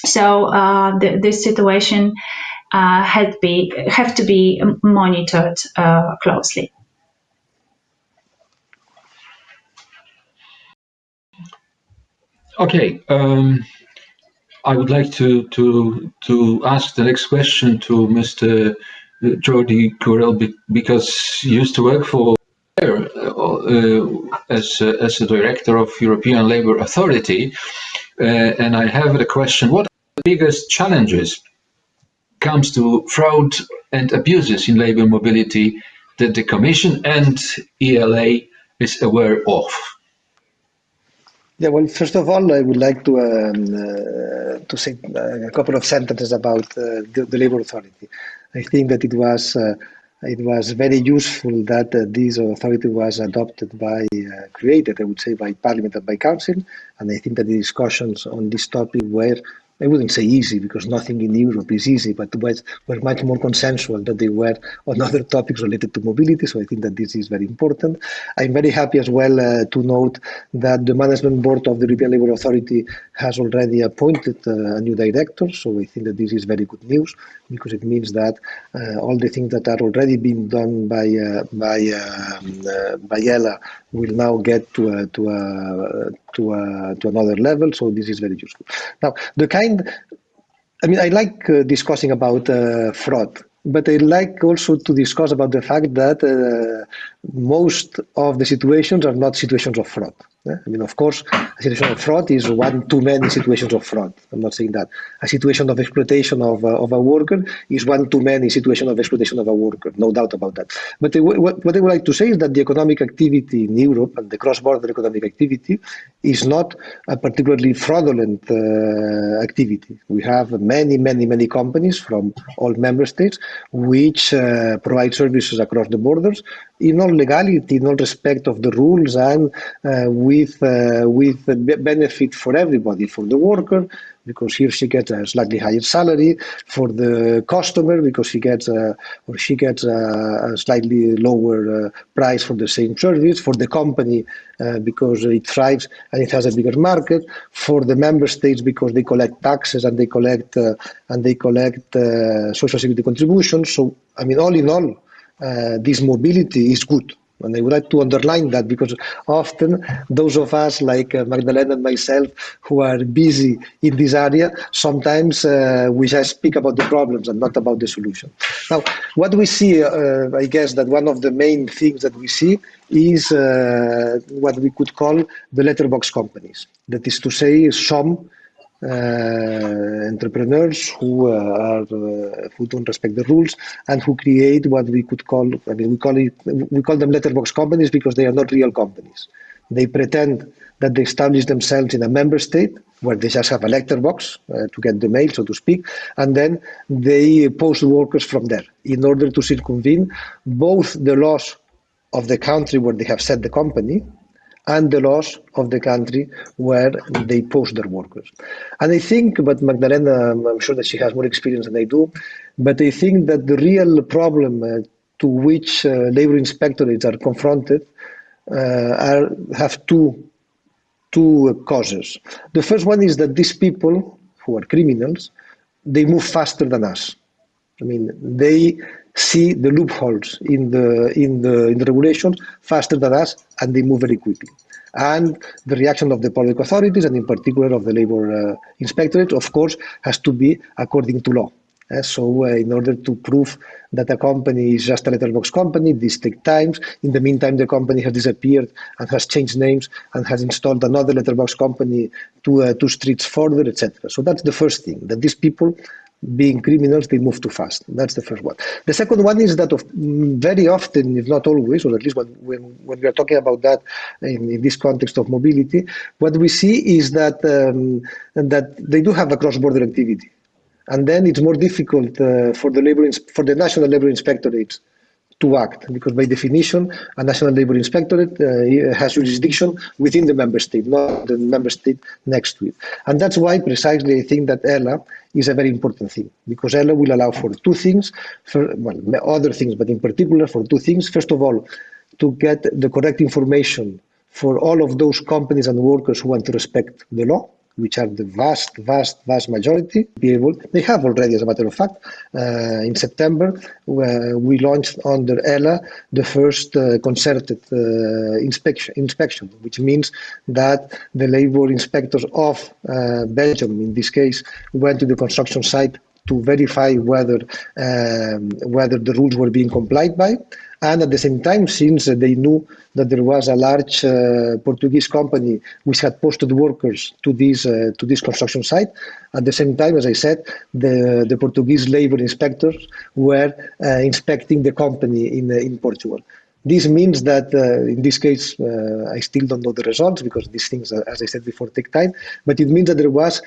So uh, the, this situation uh, had be have to be monitored closely. Okay. Um, I would like to to to ask the next question to Mr. Jordi Curell because he used to work for uh, as uh, as a director of European Labour Authority, uh, and I have a question: What are the biggest challenges comes to fraud and abuses in labour mobility that the Commission and ELA is aware of? Yeah, well, first of all, I would like to um, uh, to say a couple of sentences about uh, the, the, Labour Authority. I think that it was uh, it was very useful that uh, this authority was adopted by uh, created, I would say, by Parliament and by Council, and I think that the discussions on this topic were I wouldn't say easy because nothing in Europe is easy, but was, were much more consensual than they were on other topics related to mobility. So I think that this is very important. I'm very happy as well uh, to note that the management board of the European Labour Authority has already appointed uh, a new director. So I think that this is very good news because it means that uh, all the things that are already being done by uh, by um, uh, by ELA will now get to a, to a, to a, to another level. So this is very useful. Now the kind, I mean, I like uh, discussing about uh, fraud but I like also to discuss about the fact that uh, most of the situations are not situations of fraud. I mean, of course, a situation of fraud is one too many situations of fraud. I'm not saying that. A situation of exploitation of, uh, of a worker is one too many situation of exploitation of a worker, no doubt about that. But what, what I would like to say is that the economic activity in Europe and the cross-border economic activity is not a particularly fraudulent uh, activity. We have many, many, many companies from all member states which uh, provide services across the borders in all legality, all respect of the rules and uh, with uh, with benefit for everybody, for the worker, because here she gets a slightly higher salary, for the customer, because he gets a, or she gets a, a slightly lower uh, price for the same service, for the company, uh, because it thrives and it has a bigger market, for the member states because they collect taxes and they collect uh, and they collect uh, social security contributions. So, I mean, all in all, this mobility is good. And I would like to underline that because often those of us like uh, Magdalena and myself who are busy in this area, sometimes uh, we just speak about the problems and not about the solution. Now, what we see, uh, I guess that one of the main things that we see is uh, what we could call the letterbox companies. That is to say, some uh, entrepreneurs who uh, are uh, who don't respect the rules and who create what we could call I mean we call it we call them letterbox companies because they are not real companies. They pretend that they establish themselves in a member state where they just have a letterbox uh, to get the mail, so to speak, and then they post workers from there in order to circumvent both the laws of the country where they have set the company and the laws of the country where they post their workers. And I think, but Magdalena, I'm sure that she has more experience than I do, but I think that the real problem uh, to which uh, labor inspectorates are confronted uh, are, have two, two causes. The first one is that these people, who are criminals, they move faster than us. I mean, they see the loopholes in the in the in the regulations faster than us, and they move very quickly. And the reaction of the public authorities, and in particular of the labor uh, inspectorate, of course, has to be according to law. Uh, so, uh, in order to prove that a company is just a letterbox company, this takes time. In the meantime, the company has disappeared and has changed names and has installed another letterbox company two, uh, two streets further, etc. So that's the first thing, that these people being criminals, they move too fast. That's the first one. The second one is that of, very often, if not always, or at least when, when, when we are talking about that in, in this context of mobility, what we see is that, um, that they do have a cross-border activity. And then it's more difficult uh, for the labor for the national labor inspectorates to act because by definition a national labor inspectorate uh, has jurisdiction within the member state not the member state next to it. And that's why precisely i think that ELA is a very important thing because ELA will allow for two things for well other things but in particular for two things. First of all to get the correct information for all of those companies and workers who want to respect the law which are the vast, vast, vast majority, be able, they have already, as a matter of fact, uh, in September, we launched under ELA the first uh, concerted uh, inspection, inspection, which means that the labor inspectors of uh, Belgium, in this case, went to the construction site to verify whether um, whether the rules were being complied by. And at the same time, since they knew that there was a large uh, Portuguese company which had posted workers to this uh, to this construction site, at the same time, as I said, the the Portuguese labor inspectors were uh, inspecting the company in in Portugal. This means that uh, in this case, uh, I still don't know the results because these things, as I said before, take time. But it means that there was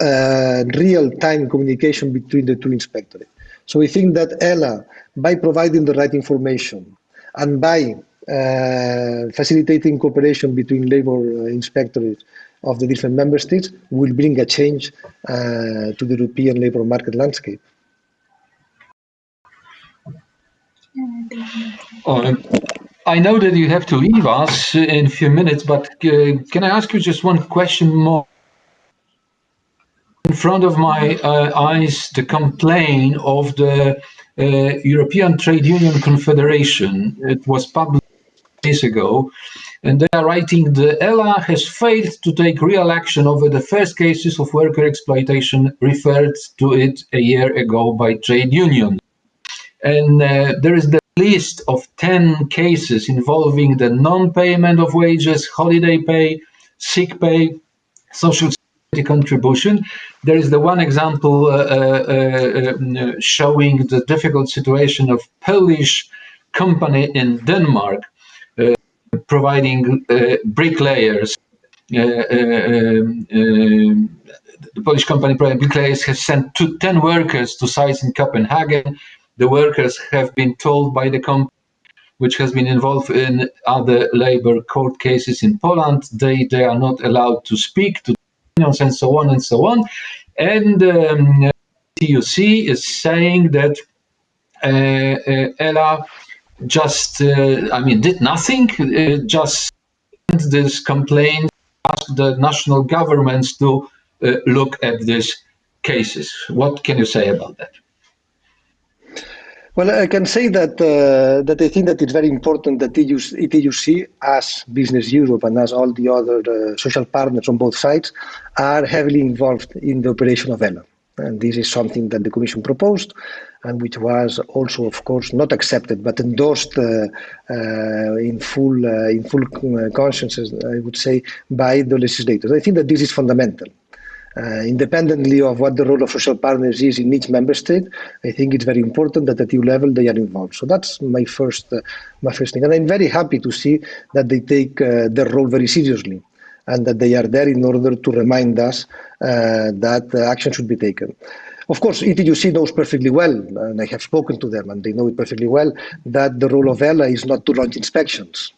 uh, real-time communication between the two inspectorates. So we think that ELA, by providing the right information and by uh, facilitating cooperation between labor uh, inspectorates of the different member states, will bring a change uh, to the European labor market landscape. Uh, I know that you have to leave us in a few minutes, but uh, can I ask you just one question more? In front of my uh, eyes the complaint of the uh, European Trade Union Confederation. It was published days ago, and they are writing the ELA has failed to take real action over the first cases of worker exploitation referred to it a year ago by trade unions. And uh, there is the list of 10 cases involving the non-payment of wages, holiday pay, sick pay, social contribution. There is the one example uh, uh, uh, showing the difficult situation of Polish company in Denmark providing bricklayers. Um, the Polish company providing bricklayers has sent two, 10 workers to sites in Copenhagen. The workers have been told by the company which has been involved in other labor court cases in Poland. They, they are not allowed to speak to and so on and so on. And um, TUC is saying that uh, uh, ELA just, uh, I mean, did nothing, just this complaint, asked the national governments to look at these cases. What can you say about that? Well, I can say that uh, that I think that it's very important that ETUC, as Business Europe and as all the other uh, social partners on both sides, are heavily involved in the operation of ELA. And this is something that the Commission proposed and which was also, of course, not accepted but endorsed uh, uh, in full, uh, in full uh, conscience, I would say, by the legislators. I think that this is fundamental uh, independently of what the role of social partners is in each member state, I think it's very important that at EU level they are involved. So that's my first, uh, my first thing. And I'm very happy to see that they take uh, their role very seriously and that they are there in order to remind us uh, that action should be taken. Of course, ETUC knows perfectly well, and I have spoken to them, and they know it perfectly well, that the role of ELA is not to launch inspections.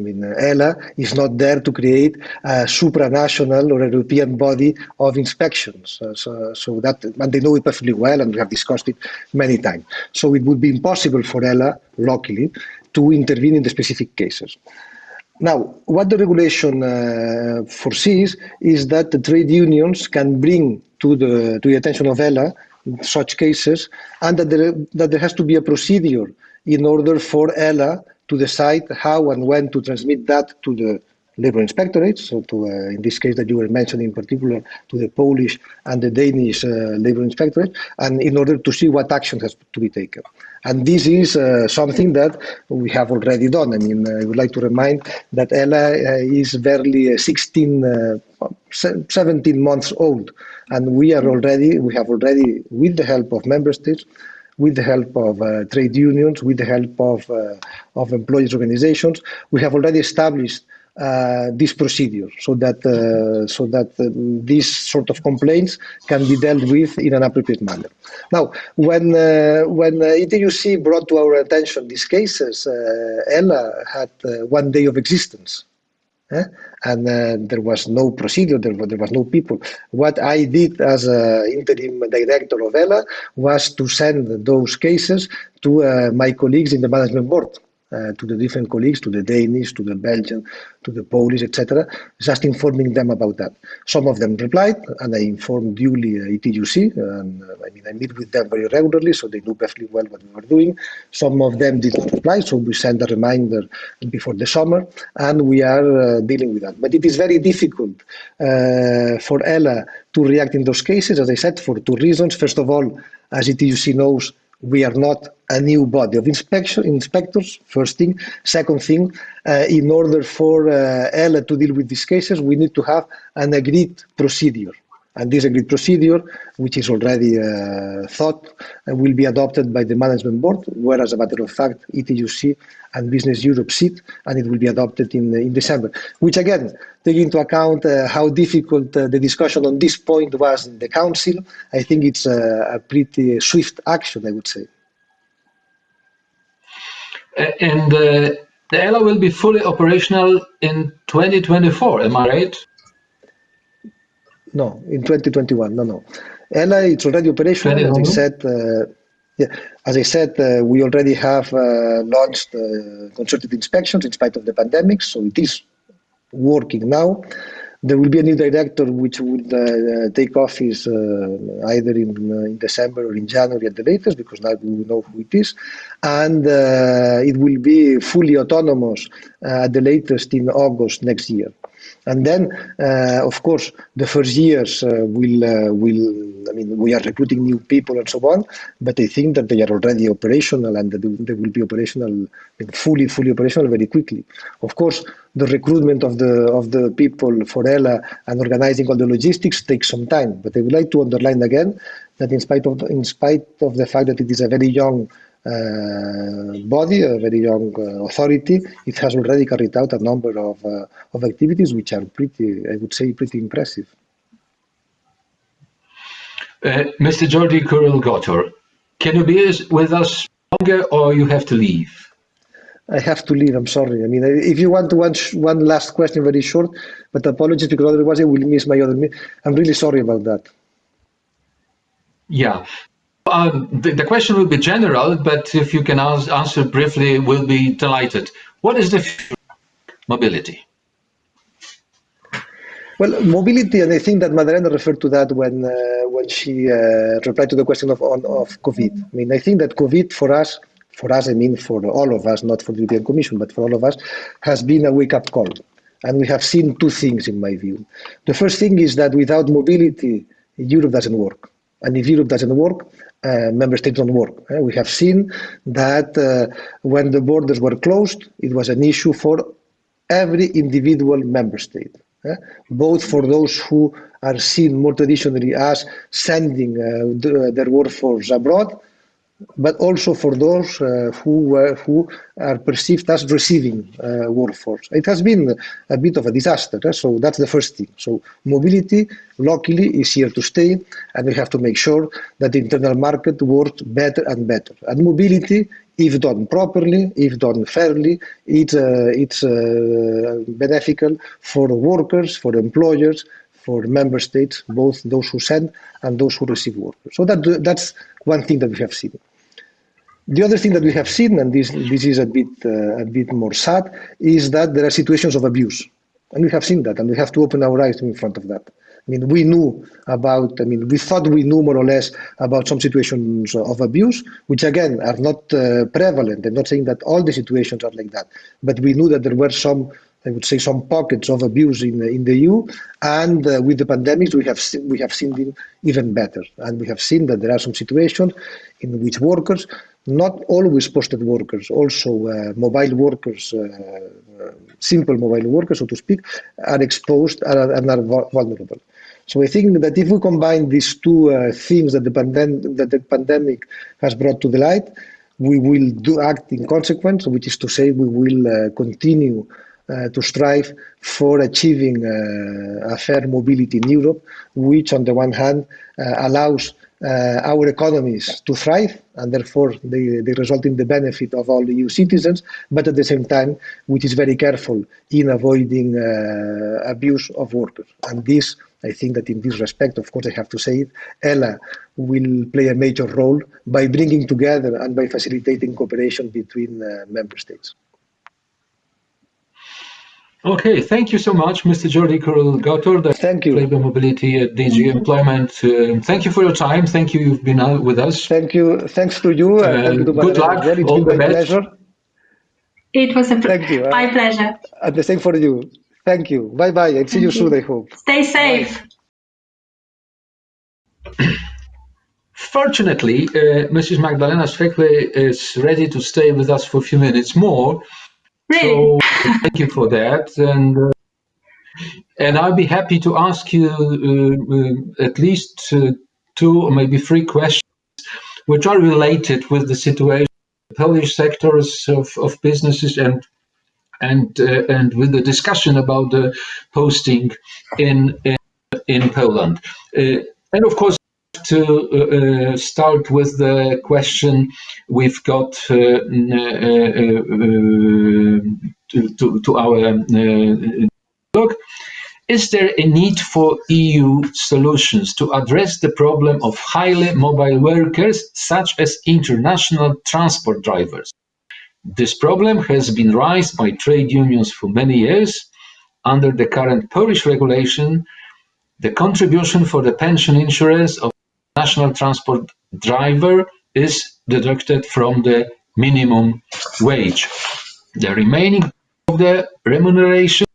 I mean, ELA is not there to create a supranational or a European body of inspections. Uh, so, so that, and they know it perfectly well, and we have discussed it many times. So it would be impossible for ELA, locally, to intervene in the specific cases. Now, what the regulation uh, foresees is that the trade unions can bring to the, to the attention of ELA such cases, and that there, that there has to be a procedure in order for ELA to decide how and when to transmit that to the labor inspectorates, so to, uh, in this case that you were mentioning in particular, to the Polish and the Danish uh, labor inspectorate, and in order to see what action has to be taken. And this is uh, something that we have already done. I mean, I would like to remind that ELA uh, is barely uh, 16, uh, 17 months old, and we are already, we have already, with the help of member states, with the help of uh, trade unions, with the help of, uh, of employees organizations. We have already established uh, this procedure so that uh, so that uh, these sort of complaints can be dealt with in an appropriate manner. Now, when uh, when ETUC brought to our attention these cases, ELA had one day of existence. Eh? And uh, there was no procedure, there, there was no people. What I did as interim director of ELA was to send those cases to uh, my colleagues in the management board. Uh, to the different colleagues, to the Danish, to the Belgian, to the Polish, etc., just informing them about that. Some of them replied, and I informed duly uh, ETUC, and uh, I mean, I meet with them very regularly, so they knew perfectly well what we were doing. Some of them did not reply, so we sent a reminder before the summer, and we are uh, dealing with that. But it is very difficult uh, for ELA to react in those cases, as I said, for two reasons. First of all, as ETUC knows, we are not a new body of inspection inspectors first thing second thing uh, in order for uh, to deal with these cases we need to have an agreed procedure and this agreed procedure, which is already uh, thought, uh, will be adopted by the management board, where, as a matter of fact, ETUC and Business Europe sit, and it will be adopted in, in December. Which, again, taking into account uh, how difficult uh, the discussion on this point was in the Council, I think it's a, a pretty swift action, I would say. And uh, the ELA will be fully operational in 2024, am I right? No, in 2021. No, no. ELA, it's already operational. As I said, uh, yeah, as I said, uh, we already have uh, launched uh, concerted inspections in spite of the pandemic, so it is working now. There will be a new director which will uh, take office uh, either in, in, December or in January at the latest, because now we know who it is. And it will be fully autonomous at the latest in August next year. And then, uh, of course, the first years uh, will uh, will. I mean, we are recruiting new people and so on, but I think that they are already operational and they will be operational, fully fully operational very quickly. Of course, the recruitment of the of the people for ELA and organizing all the logistics takes some time. But I would like to underline again that in spite of in spite of the fact that it is a very young body, a very young uh, authority, it has already carried out a number of, uh, of activities which are pretty, I would say, pretty impressive. Mr. Jordi Curell Gotor, can you be with us longer or you have to leave? I have to leave. I'm sorry. I mean, if you want to one, one last question, very short, but apologies because otherwise I will miss my other. I'm really sorry about that. Yeah. Um, the, the, question will be general, but if you can answer briefly, we'll be delighted. What is the mobility? Well, mobility, and I think that Madalena referred to that when uh, when she uh, replied to the question of of COVID. I mean, I think that COVID for us, for us, I mean, for all of us, not for the European Commission, but for all of us, has been a wake-up call. And we have seen two things, in my view. The first thing is that without mobility, Europe doesn't work. And if Europe doesn't work, uh, member states don't work. Uh, we have seen that uh, when the borders were closed, it was an issue for every individual member state, uh, both for those who are seen more traditionally as sending uh, the, their workforce abroad, but also for those uh, who uh, who are perceived as receiving uh, workforce. It has been a bit of a disaster, eh? so that's the first thing. So mobility locally is here to stay, and we have to make sure that the internal market works better and better. And mobility, if done properly, if done fairly, it's uh, it's uh, beneficial for workers, for employers, for member states, both those who send and those who receive workers. So that that's one thing that we have seen. The other thing that we have seen, and this, this is a bit, uh, a bit more sad, is that there are situations of abuse. And we have seen that, and we have to open our eyes in front of that. I mean, we knew about, I mean, we thought we knew more or less about some situations of abuse, which again are not uh, prevalent. I'm not saying that all the situations are like that, but we knew that there were some I would say, some pockets of abuse in, in the EU. And uh, with the pandemic, we have, we have seen them even better. And we have seen that there are some situations in which workers, not always posted workers, also uh, mobile workers, uh, uh simple mobile workers, so to speak, are exposed and are vulnerable. So I think that if we combine these two uh, things that the, pandem that the pandemic has brought to the light, we will do act in consequence, which is to say we will uh, continue uh, to strive for achieving a fair mobility in Europe, which on the one hand allows uh, our economies to thrive, and therefore they, they result in the benefit of all EU citizens, but at the same time, which is very careful in avoiding uh, abuse of workers. And this, I think that in this respect, of course, I have to say it, ELA will play a major role by bringing together and by facilitating cooperation between uh, member states. Okay, thank you so much, Mr. Jordi Curell-Gotor. Thank you. Labour Mobility at DG Employment. Uh, thank you for your time. Thank you. You've been out with us. Thank you. Thanks to you. Uh, thank you to good luck. Well. It's All been the my best. pleasure. It was a pl- Thank you. my pleasure. And the same for you. Thank you. Bye bye. And see you you. soon, I hope. Stay safe. Fortunately, uh, Mrs. Magdalena Sweklej is ready to stay with us for a few minutes more. Really? So thank you for that. And uh, and I'll be happy to ask you uh, uh, at least uh, two or maybe three questions which are related with the situation in Polish sectors of, of businesses and and uh, and with the discussion about the posting in in, in Poland. Uh, and of course to uh, uh, start with the question we've got uh, uh, to, to, to our Look, is there a need for EU solutions to address the problem of highly mobile workers, such as international transport drivers? This problem has been raised by trade unions for many years. Under the current Polish regulation, the contribution for the pension insurance of national transport driver is deducted from the minimum wage. The remaining of the remuneration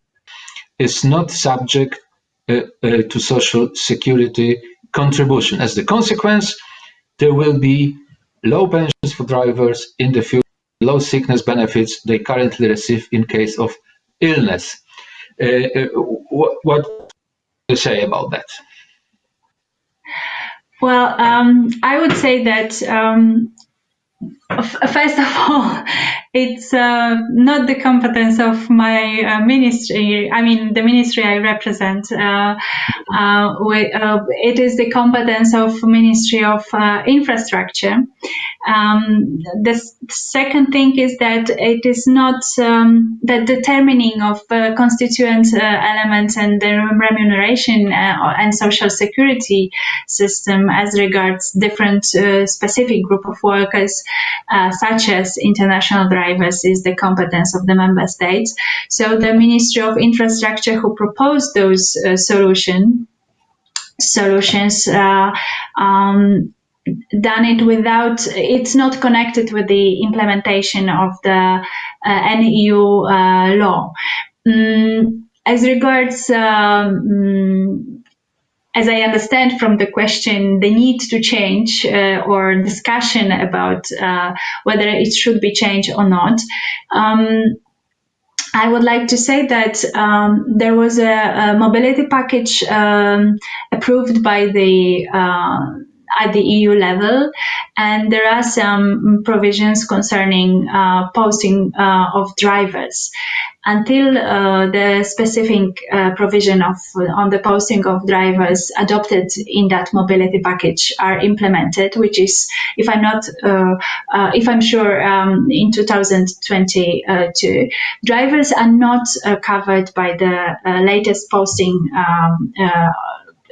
is not subject uh, uh, to social security contribution. As the consequence, there will be low pensions for drivers in the future, low sickness benefits they currently receive in case of illness. Uh, uh, what, you say about that? Well, um, I would say that um, first of all, it's uh, not the competence of my uh, ministry. I mean, the ministry I represent. Uh, uh, we, uh, it is the competence of Ministry of uh, Infrastructure. Um, the second thing is that it is not um, the determining of uh, constituent uh, elements and the remuneration uh, and social security system as regards different uh, specific group of workers, uh, such as international drivers, is the competence of the member states. So the Ministry of Infrastructure, who proposed those uh, solution solutions, um, done it without it's not connected with the implementation of the uh, uh, law. Mm, as regards um, mm, as I understand from the question, the need to change uh, or discussion about uh, whether it should be changed or not. Um, I would like to say that um, there was a, a mobility package um, approved by the uh, at the EU level, and there are some provisions concerning uh, posting uh, of drivers. Until uh, the specific uh, provision of on the posting of drivers adopted in that mobility package are implemented, which is, if I'm not, uh, uh, if I'm sure, um, in 2022, drivers are not covered by the latest posting. Um, uh,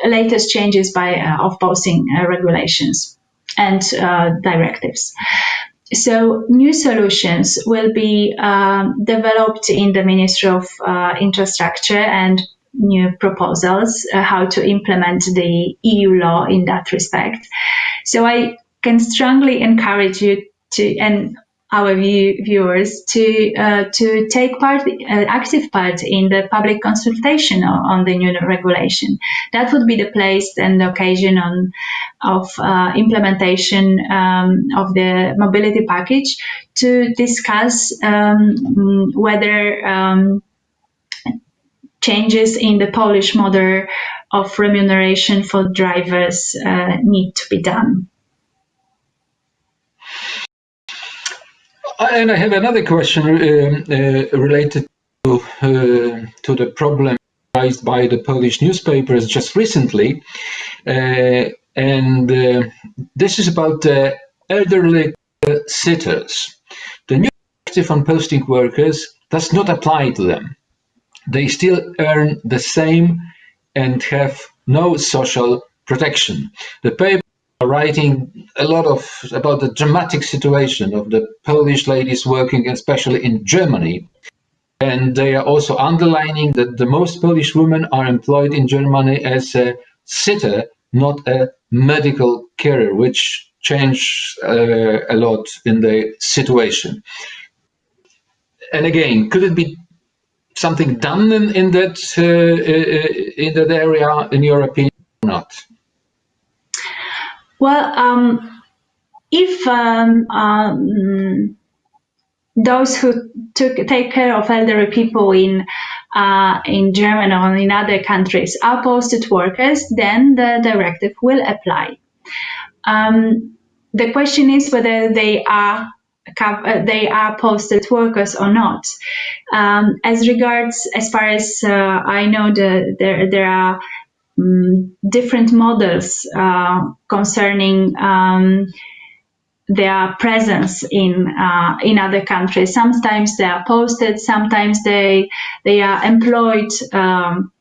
latest changes by uh, of posting uh, regulations and uh, directives. So new solutions will be um, developed in the Ministry of uh, Infrastructure and new proposals uh, how to implement the EU law in that respect. So I can strongly encourage you to and our view, viewers to uh, to take part, uh, active part in the public consultation on, on, the new regulation. That would be the place and the occasion on of uh, implementation um, of the mobility package to discuss um, whether um, changes in the Polish model of remuneration for drivers uh, need to be done. And I have another question um, uh, related to, uh, to the problem raised by the Polish newspapers just recently. Uh, and uh, this is about elderly sitters. The new directive on posting workers does not apply to them. They still earn the same and have no social protection. The paper writing a lot of about the dramatic situation of the Polish ladies working, especially in Germany. And they are also underlining that the most Polish women are employed in Germany as a sitter, not a medical carer, which changed uh, a lot in the situation. And again, could it be something done in, in that uh, uh, in that area, in your opinion, or not? Well, um, if um, um, those who took, take care of elderly people in uh, in Germany or in other countries are posted workers, then the directive will apply. Um, the question is whether they are uh, they are posted workers or not. Um, as regards, as far as uh, I know, the, there there are um, different models uh, concerning um, their presence in uh, in other countries. Sometimes they are posted, sometimes they they are employed um,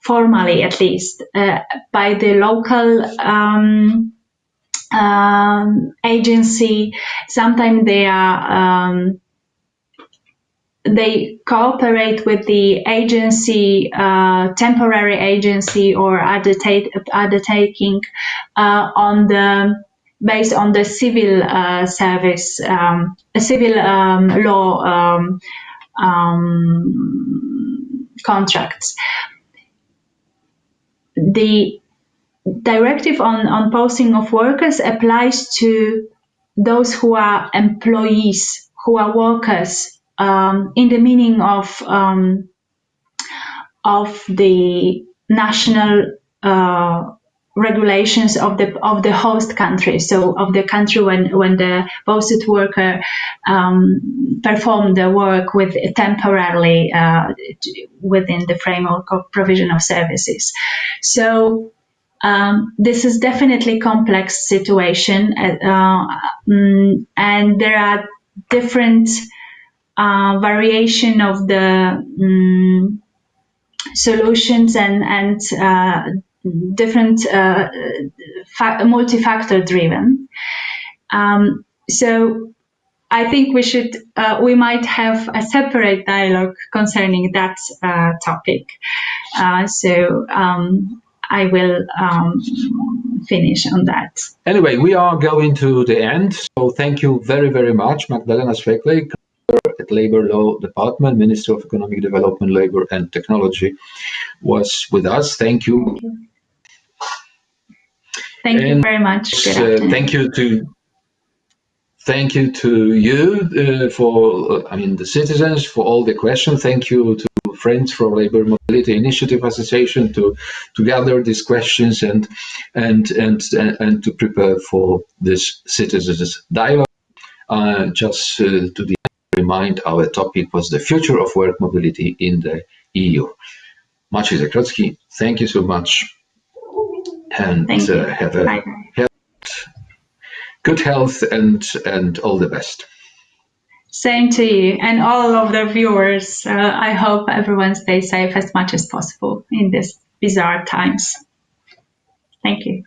formally, at least, uh, by the local um, um, agency. Sometimes they are um, they cooperate with the agency, uh, temporary agency, or undertaking uh, on the based on the civil uh, service, um, civil um, law um, um, contracts. The directive on, on posting of workers applies to those who are employees, who are workers um, in the meaning of um, of the national uh, regulations of the of the host country, so of the country when when the posted worker um, performed the work with temporarily uh, within the framework of provision of services. So um, this is definitely complex situation, uh, um, and there are different uh, variation of the um, solutions and and uh, different uh, multi-factor driven. Um, so I think we should uh, we might have a separate dialogue concerning that uh, topic. Uh, so um, I will um, finish on that. Anyway, we are going to the end. So thank you very, very much, Magdalena Sweklej at Labor Law Department, Minister of Economic Development, Labor and Technology, was with us. Thank you. Thank you, thank you very much. Uh, thank you to thank you to you uh, for I mean the citizens for all the questions. Thank you to friends from Labor Mobility Initiative Association to to gather these questions and and and and to prepare for this citizens dialogue. Uh, just uh, to the remind our topic was the future of work mobility in the EU. Maciej Zakrocki, thank you so much and uh, have a health, good health and, and all the best. Same to you and all of the viewers. Uh, I hope everyone stays safe as much as possible in these bizarre times. Thank you.